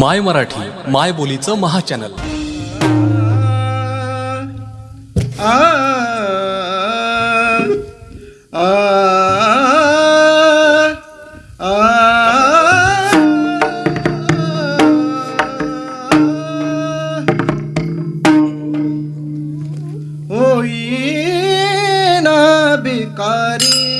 माय मराठी माय बोलीचं महाचॅनल. होई ना बेकारी